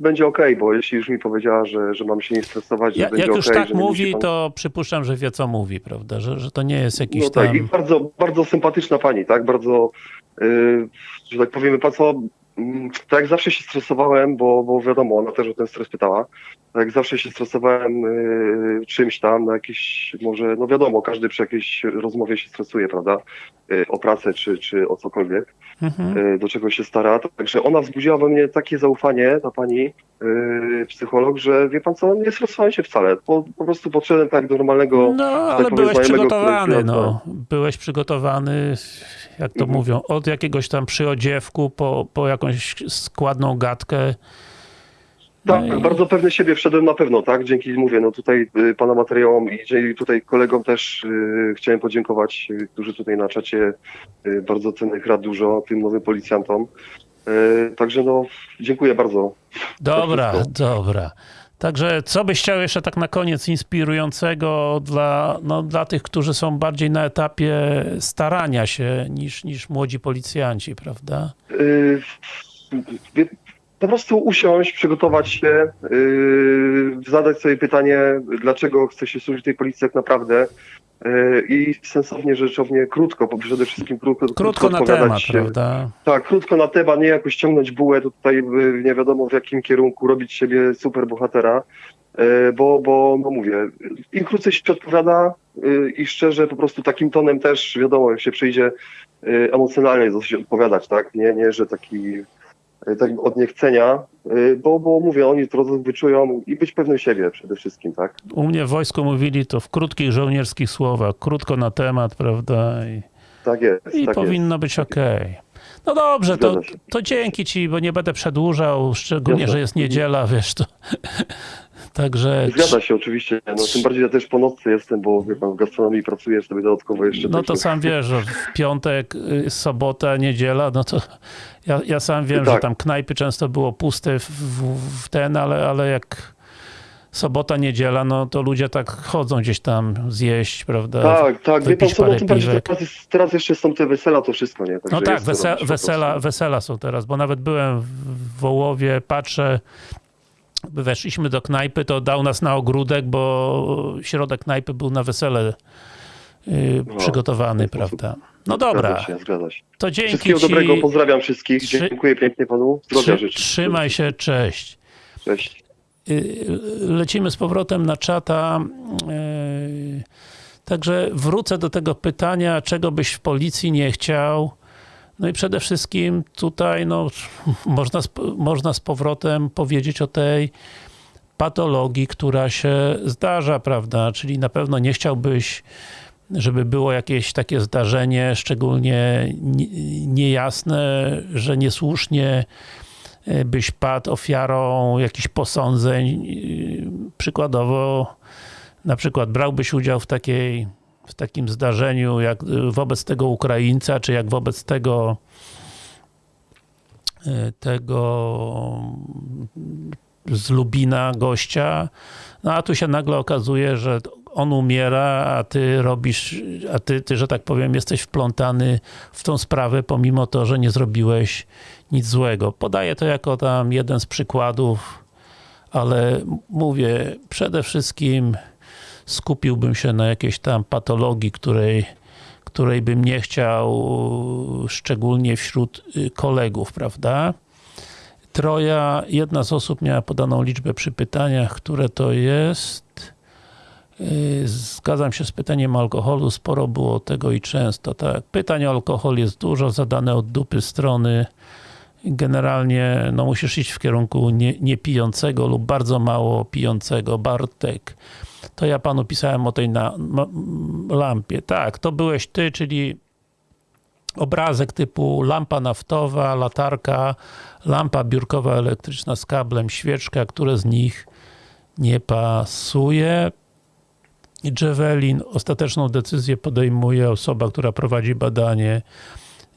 będzie okej, bo jeśli już mi powiedziała, że, że mam się nie stresować, że Ja, będzie jak już okej, tak że mówi, pan... to przypuszczam, że wie, co mówi, prawda? Że, że to nie jest jakiś No tak, i tam... bardzo, bardzo sympatyczna pani, tak? Bardzo, yy, że tak powiemy, pan co, tak jak zawsze się stresowałem, bo, bo wiadomo, ona też o ten stres pytała, tak zawsze się stresowałem yy, czymś tam, na jakieś, może, no wiadomo, każdy przy jakiejś rozmowie się stresuje, prawda? Yy, o pracę czy, czy o cokolwiek, Mhm. yy, do czego się stara. Także ona wzbudziła we mnie takie zaufanie, ta pani psycholog, że wie pan co, nie stresowałem się wcale. Po, po prostu podszedłem tak do normalnego No, ale powiem, byłeś przygotowany, no. Byłeś przygotowany, jak to Mhm. mówią, od jakiegoś tam przyodziewku po, po jakąś składną gadkę. Tak, No i- bardzo pewny siebie wszedłem na pewno, tak? Dzięki, mówię, no tutaj y, pana materiałom i tutaj kolegom też y, chciałem podziękować, y, którzy tutaj na czacie y, bardzo cennych rad dużo tym nowym policjantom. Y, także no, dziękuję bardzo. Dobra, dobra. Także co byś chciał jeszcze tak na koniec inspirującego dla, no, dla tych, którzy są bardziej na etapie starania się niż, niż młodzi policjanci, prawda? Y, wie- po prostu usiąść, przygotować się, y, zadać sobie pytanie, dlaczego chce się służyć tej policji tak naprawdę i sensownie, rzeczownie, krótko, bo przede wszystkim krótko, Krótko na odpowiadać temat, prawda? Tak, krótko na temat, nie jakoś ciągnąć bułę tutaj y, nie wiadomo w jakim kierunku, robić siebie super bohatera, y, bo, bo no mówię, im krócej się odpowiada i szczerze po prostu takim tonem też wiadomo, jak się przyjdzie emocjonalnie dosyć odpowiadać, tak, nie, nie, że taki y, tak od niechcenia, y, bo, bo mówię, oni to wyczują i być pewnym siebie przede wszystkim, tak. U mnie w wojsku mówili to w krótkich żołnierskich słowach, krótko na temat, prawda? I, Tak jest, i tak powinno być okej. No dobrze, to, to dzięki ci, bo nie będę przedłużał, szczególnie, że jest niedziela, wiesz, to... Także... jest. Zgadza się oczywiście, no tym bardziej ja też po nocy jestem, bo wie pan, w gastronomii pracuję sobie dodatkowo jeszcze. No to sam wiesz, że w piątek, y, sobota, niedziela, no to ja, ja sam wiem, Tak. że tam knajpy często było puste w, w, w ten, ale, ale jak sobota, niedziela, no to ludzie tak chodzą gdzieś tam zjeść, prawda? Tak, tak, wie pan co, no tym bardziej teraz, jest, teraz jeszcze są te wesela, to wszystko, nie? Także No tak, wese, wesela, wesela są teraz, bo nawet byłem w Wołowie, patrzę, weszliśmy do knajpy, to dał nas na ogródek, bo środek knajpy był na wesele yy, No, przygotowany, ten sposób. No dobra, Zgadza się, zgadza się. to dzięki Wszystkiego ci. dobrego, pozdrawiam wszystkich, Trzy- dziękuję pięknie panu, zdrowia Trzy, życzę. trzymaj się, cześć. Cześć. Y, lecimy z powrotem na czata. Y, Także wrócę do tego pytania, czego byś w policji nie chciał. No i przede wszystkim tutaj no, można, można z powrotem powiedzieć o tej patologii, która się zdarza, prawda? Czyli na pewno nie chciałbyś, żeby było jakieś takie zdarzenie, szczególnie nie- niejasne, że niesłusznie e, byś padł ofiarą jakichś posądzeń. Yy, Przykładowo, na przykład brałbyś udział w takiej w takim zdarzeniu, jak y, wobec tego Ukraińca, czy jak wobec tego tego z Lubina gościa, no a tu się nagle okazuje, że on umiera, a ty robisz, a ty, ty, że tak powiem, jesteś wplątany w tą sprawę, pomimo to, że nie zrobiłeś nic złego. Podaję to jako tam jeden z przykładów, ale mówię, przede wszystkim skupiłbym się na jakiejś tam patologii, której, której bym nie chciał, szczególnie wśród y, kolegów, prawda? Troja, jedna z osób miała podaną liczbę przy pytaniach, które to jest. Yy, Zgadzam się z pytaniem o alkoholu, sporo było tego i często, tak. Pytań o alkohol jest dużo, zadane od dupy strony. Generalnie no, musisz iść w kierunku nie, niepijącego lub bardzo mało pijącego. Bartek, to ja panu pisałem o tej na, lampie. Tak, to byłeś ty, czyli obrazek typu lampa naftowa, latarka, lampa biurkowa elektryczna z kablem, świeczka, które z nich nie pasuje. Javelin, ostateczną decyzję podejmuje osoba, która prowadzi badanie.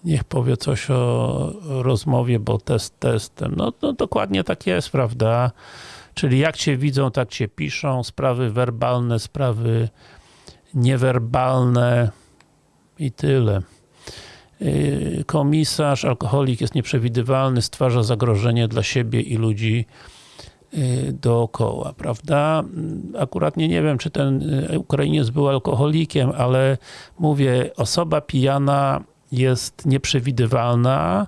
Niech powie coś o rozmowie, bo test testem. No, no dokładnie tak jest, prawda? Czyli jak cię widzą, tak cię piszą. Sprawy werbalne, sprawy niewerbalne i tyle. Yy, Komisarz, alkoholik jest nieprzewidywalny, stwarza zagrożenie dla siebie i ludzi dookoła, prawda? Akurat nie, nie wiem, czy ten yy, Ukrainiec był alkoholikiem, ale mówię, osoba pijana jest nieprzewidywalna.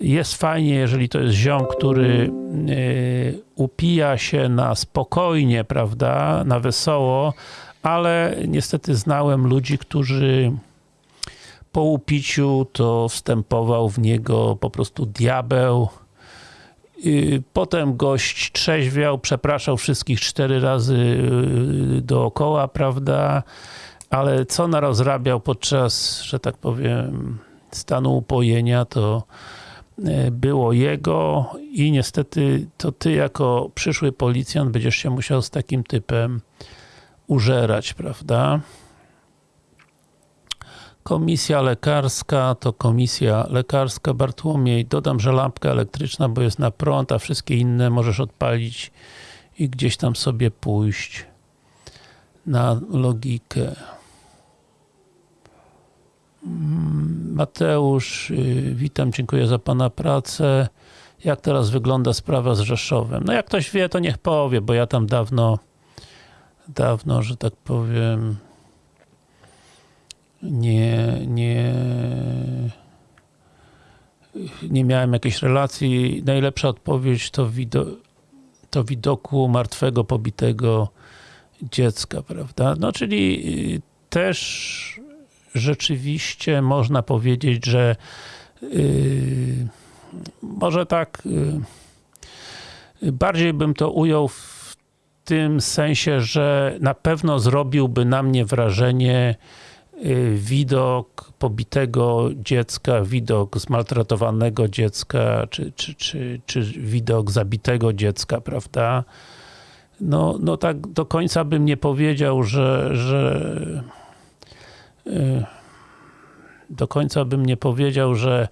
Jest fajnie, jeżeli to jest ziom, który yy, upija się na spokojnie, prawda, na wesoło, ale niestety znałem ludzi, którzy po upiciu to wstępował w niego po prostu diabeł. Potem gość trzeźwiał, przepraszał wszystkich cztery razy yy, dookoła, prawda? Ale co narozrabiał podczas, że tak powiem, stanu upojenia, to yy, było jego i niestety to ty jako przyszły policjant będziesz się musiał z takim typem użerać, prawda? Komisja lekarska to komisja lekarska. Bartłomiej, dodam, że lampka elektryczna, bo jest na prąd, a wszystkie inne możesz odpalić i gdzieś tam sobie pójść na logikę. Mm, Mateusz, y, witam, dziękuję za Pana pracę. Jak teraz wygląda sprawa z Rzeszowem? No jak ktoś wie, to niech powie, bo ja tam dawno, dawno, że tak powiem, nie, nie, nie miałem jakiejś relacji. Najlepsza odpowiedź to, wido, to widoku martwego, pobitego dziecka, prawda? No czyli y, też rzeczywiście można powiedzieć, że yy, może tak yy, bardziej bym to ujął w tym sensie, że na pewno zrobiłby na mnie wrażenie widok pobitego dziecka, widok zmaltretowanego dziecka, czy, czy, czy, czy widok zabitego dziecka, prawda? No, no tak do końca bym nie powiedział, że, że y, do końca bym nie powiedział, że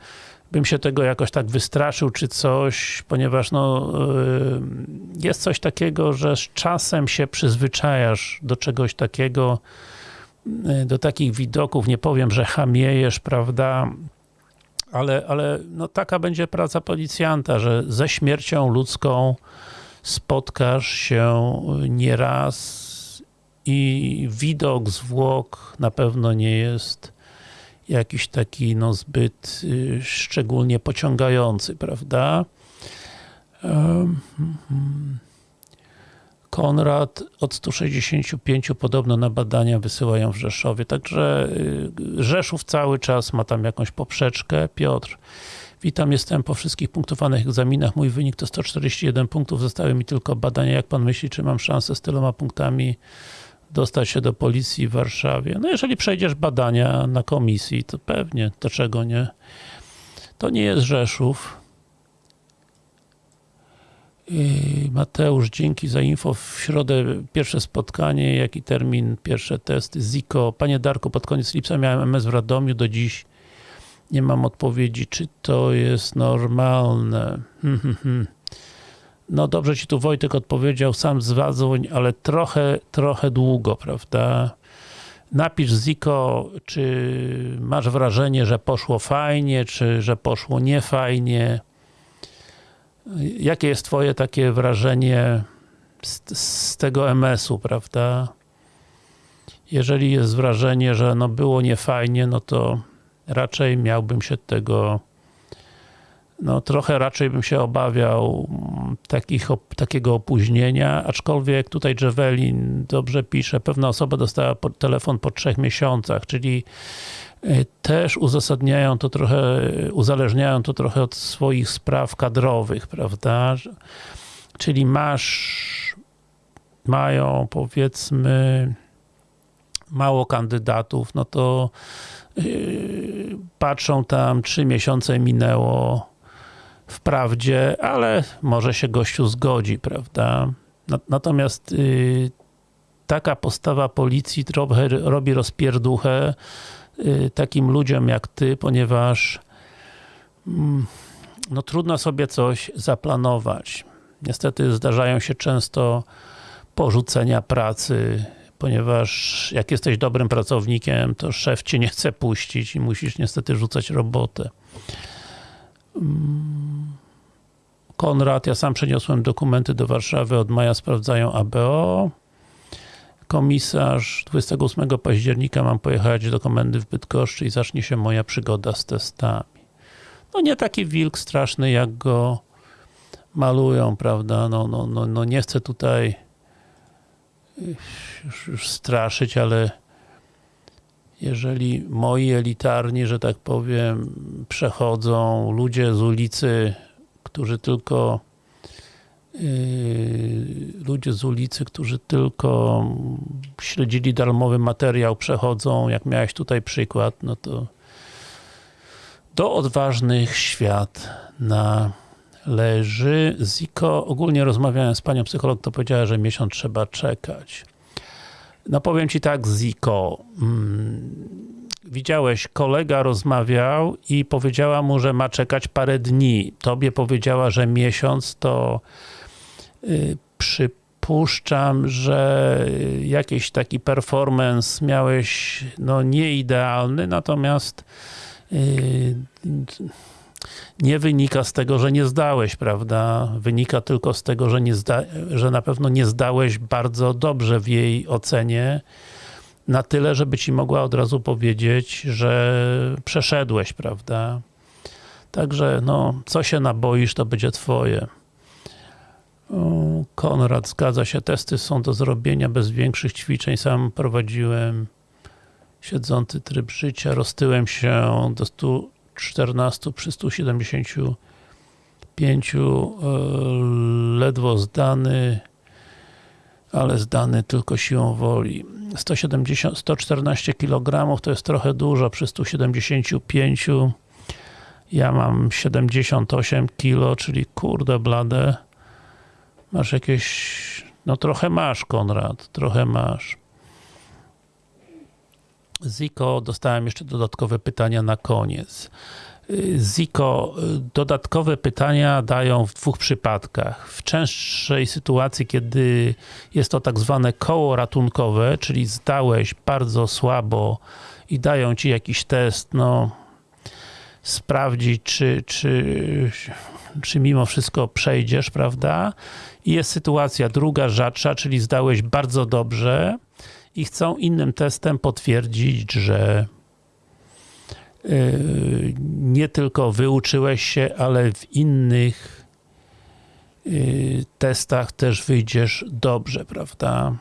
bym się tego jakoś tak wystraszył czy coś, ponieważ no, yy, jest coś takiego, że z czasem się przyzwyczajasz do czegoś takiego, do takich widoków, nie powiem, że chamiejesz, prawda, ale, ale no, taka będzie praca policjanta, że ze śmiercią ludzką spotkasz się nieraz i widok zwłok na pewno nie jest jakiś taki no, zbyt y, szczególnie pociągający, prawda? Um. Konrad od 165 podobno na badania wysyłają w Rzeszowie, także y, Rzeszów cały czas ma tam jakąś poprzeczkę. Piotr, witam, jestem po wszystkich punktowanych egzaminach, mój wynik to 141 punktów, zostały mi tylko badania, jak pan myśli, czy mam szansę z tyloma punktami dostać się do policji w Warszawie? No jeżeli przejdziesz badania na komisji, to pewnie, dlaczego nie? To nie jest Rzeszów. Mateusz, dzięki za info. W środę pierwsze spotkanie, jaki termin, pierwsze testy. Ziko, panie Darku, pod koniec lipca miałem MS w Radomiu, do dziś nie mam odpowiedzi, czy to jest normalne. Hmm, hmm, hmm. No dobrze ci tu Wojtek odpowiedział, sam zadzwoń, ale trochę, trochę długo, prawda? Napisz Ziko, czy masz wrażenie, że poszło fajnie, czy że poszło niefajnie. Jakie jest twoje takie wrażenie z, z tego MS-u, prawda? Jeżeli jest wrażenie, że no było niefajnie, no to raczej miałbym się tego no trochę raczej bym się obawiał takich, takiego opóźnienia, aczkolwiek tutaj Javelin dobrze pisze, pewna osoba dostała telefon po trzech miesiącach, czyli też uzasadniają to trochę, uzależniają to trochę od swoich spraw kadrowych, prawda? Czyli masz, mają powiedzmy mało kandydatów, no to yy, patrzą tam, trzy miesiące minęło, wprawdzie, ale może się gościu zgodzi, prawda? Natomiast y, taka postawa policji trochę robi rozpierduchę takim ludziom jak ty, ponieważ mm, no trudno sobie coś zaplanować. Niestety zdarzają się często porzucenia pracy, ponieważ jak jesteś dobrym pracownikiem, to szef cię nie chce puścić i musisz niestety rzucać robotę. Konrad, ja sam przeniosłem dokumenty do Warszawy, od maja sprawdzają ABO. Komisarz, 28 października mam pojechać do komendy w Bydgoszczy i zacznie się moja przygoda z testami. No nie taki wilk straszny, jak go malują, prawda? No, no, no, no nie chcę tutaj już, już straszyć, ale jeżeli moi elitarni, że tak powiem, przechodzą ludzie z ulicy, którzy tylko ludzie z ulicy, którzy tylko śledzili darmowy materiał, przechodzą, jak miałeś tutaj przykład, no to do odważnych świat należy. Ziko, ogólnie rozmawiałem z panią psycholog, to powiedziała, że miesiąc trzeba czekać. No powiem Ci tak, Ziko. Mm, widziałeś, kolega rozmawiał i powiedziała mu, że ma czekać parę dni. Tobie powiedziała, że miesiąc, to przypuszczam, że jakiś taki performance miałeś no nieidealny, natomiast y, nie wynika z tego, że nie zdałeś, prawda? Wynika tylko z tego, że, nie zda, że na pewno nie zdałeś bardzo dobrze w jej ocenie, na tyle, żeby ci mogła od razu powiedzieć, że przeszedłeś, prawda? Także, no, co się naboisz, to będzie twoje. Konrad, zgadza się, testy są do zrobienia. Bez większych ćwiczeń, sam prowadziłem siedzący tryb życia, roztyłem się do 100 14 przy 175 e, ledwo zdany ale zdany tylko siłą woli. 170, 114 kg to jest trochę dużo. Przy 175 ja mam 78 kg, czyli kurde blade masz jakieś no trochę masz Konrad, trochę masz Ziko, dostałem jeszcze dodatkowe pytania na koniec. Ziko, dodatkowe pytania dają w dwóch przypadkach. W częstszej sytuacji, kiedy jest to tak zwane koło ratunkowe, czyli zdałeś bardzo słabo i dają ci jakiś test, no sprawdzić, czy, czy, czy mimo wszystko przejdziesz, prawda? I jest sytuacja druga, rzadsza, czyli zdałeś bardzo dobrze i chcą innym testem potwierdzić, że yy, nie tylko wyuczyłeś się, ale w innych yy, testach też wyjdziesz dobrze, prawda?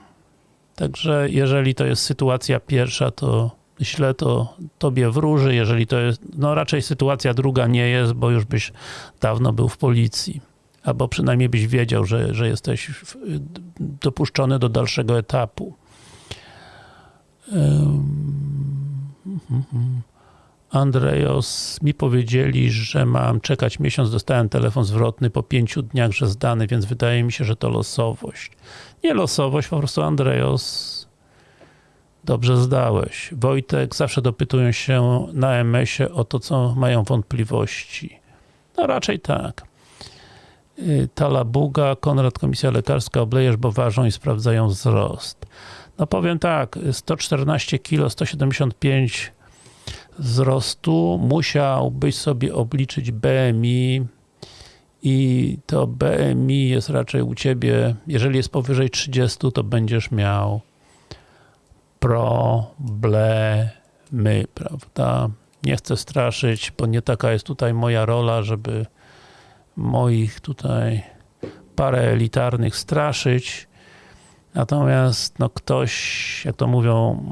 Także jeżeli to jest sytuacja pierwsza, to źle to tobie wróży, jeżeli to jest, no raczej sytuacja druga nie jest, bo już byś dawno był w policji. Albo przynajmniej byś wiedział, że, że jesteś dopuszczony do dalszego etapu. Andrejos, mi powiedzieli, że mam czekać miesiąc, dostałem telefon zwrotny po pięciu dniach, że zdany, więc wydaje mi się, że to losowość. Nie losowość, po prostu Andrejos dobrze zdałeś. Wojtek, zawsze dopytują się na MS-ie o to, co mają wątpliwości. No raczej tak. Y, Talabuga, Konrad, Komisja Lekarska, oblejesz, bo ważą i sprawdzają wzrost. No powiem tak, 114 kg, 175 wzrostu, musiałbyś sobie obliczyć BMI i to BMI jest raczej u Ciebie, jeżeli jest powyżej 30, to będziesz miał problemy, prawda? Nie chcę straszyć, bo nie taka jest tutaj moja rola, żeby moich tutaj parę elitarnych straszyć. Natomiast no ktoś, jak to mówią,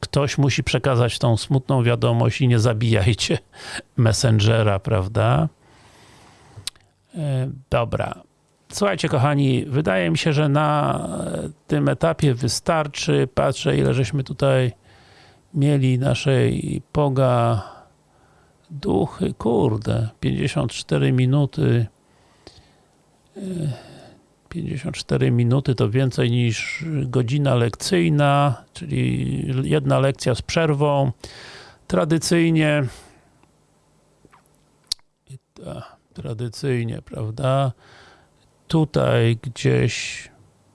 ktoś musi przekazać tą smutną wiadomość i nie zabijajcie Messengera, prawda? E, Dobra. Słuchajcie, kochani, wydaje mi się, że na e, tym etapie wystarczy. Patrzę, ile żeśmy tutaj mieli naszej poga duchy. Kurde, 54 minuty. E, 54 minuty to więcej niż godzina lekcyjna, czyli jedna lekcja z przerwą. Tradycyjnie ta, tradycyjnie, prawda? Tutaj gdzieś,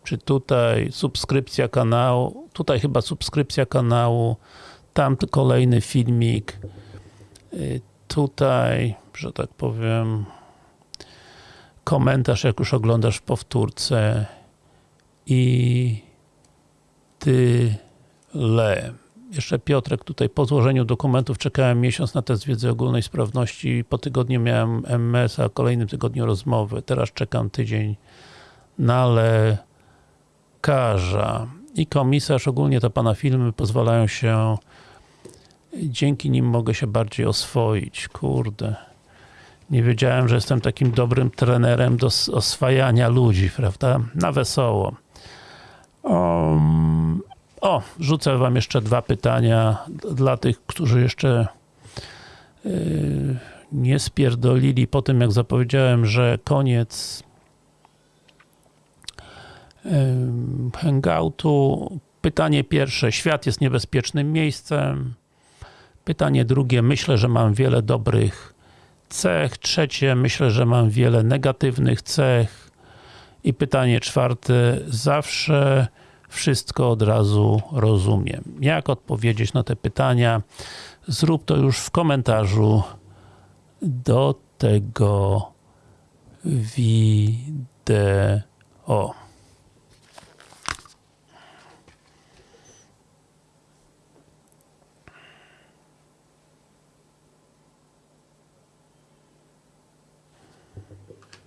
czy tutaj subskrypcja kanału, tutaj chyba subskrypcja kanału, tam kolejny filmik, tutaj, że tak powiem, komentarz, jak już oglądasz w powtórce i tyle. Jeszcze Piotrek tutaj po złożeniu dokumentów czekałem miesiąc na test wiedzy ogólnej sprawności. Po tygodniu miałem MS, a kolejnym tygodniu rozmowy. Teraz czekam tydzień na lekarza. I komisarz, ogólnie to pana filmy pozwalają się dzięki nim mogę się bardziej oswoić. Kurde. Nie wiedziałem, że jestem takim dobrym trenerem do oswajania ludzi, prawda? Na wesoło. Um, o, rzucę wam jeszcze dwa pytania dla tych, którzy jeszcze yy, nie spierdolili po tym, jak zapowiedziałem, że koniec ym, hangoutu. Pytanie pierwsze. Świat jest niebezpiecznym miejscem. Pytanie drugie. Myślę, że mam wiele dobrych cech. Trzecie. Myślę, że mam wiele negatywnych cech. I pytanie czwarte. Zawsze wszystko od razu rozumiem. Jak odpowiedzieć na te pytania? Zrób to już w komentarzu do tego wideo.